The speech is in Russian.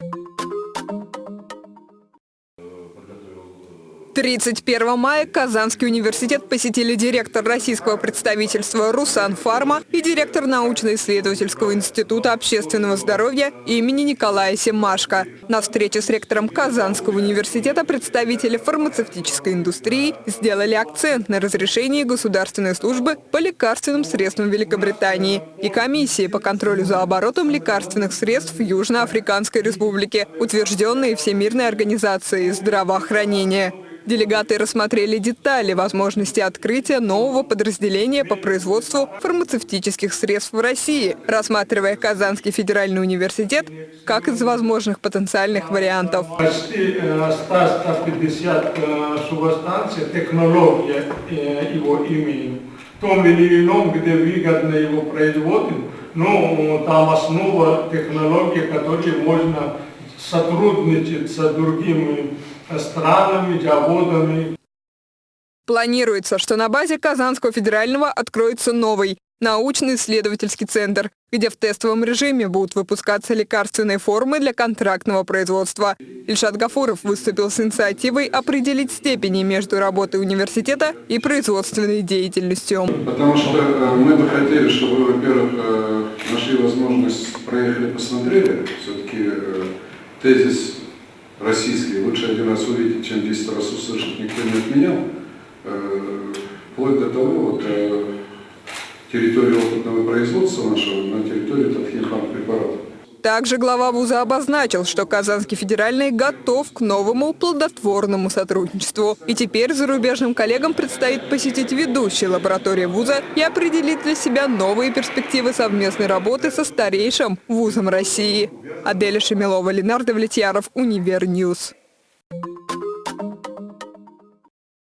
Thank you 31 мая Казанский университет посетили директор российского представительства «Русан Фарма» и директор научно-исследовательского института общественного здоровья имени Николая Семашко. На встрече с ректором Казанского университета представители фармацевтической индустрии сделали акцент на разрешении государственной службы по лекарственным средствам Великобритании и комиссии по контролю за оборотом лекарственных средств Южноафриканской Республике, утвержденные Всемирной организацией здравоохранения. Делегаты рассмотрели детали возможности открытия нового подразделения по производству фармацевтических средств в России, рассматривая Казанский федеральный университет как из возможных потенциальных вариантов. Почти 150 субстанций, технология его имеем. В том или ином, где выгодно его производим, но там основа технологии, которой можно сотрудничать с другими странами, заводами. Планируется, что на базе Казанского федерального откроется новый научно-исследовательский центр, где в тестовом режиме будут выпускаться лекарственные формы для контрактного производства. Ильшат Гафуров выступил с инициативой определить степени между работой университета и производственной деятельностью. Потому что э, мы бы хотели, чтобы вы, во-первых, э, нашли возможность, проехали, посмотрели. Все-таки э, тезис российский лучше один раз увидеть, чем 10 раз услышать, никто не отменял. Э, вплоть до того, вот, э, территорию опытного производства нашего на территории Татхинхам препаратов. Также глава вуза обозначил, что Казанский федеральный готов к новому плодотворному сотрудничеству. И теперь зарубежным коллегам предстоит посетить ведущие лаборатории вуза и определить для себя новые перспективы совместной работы со старейшим вузом России. Аделя Шемилова, Ленардо Влетьяров, Универньюз.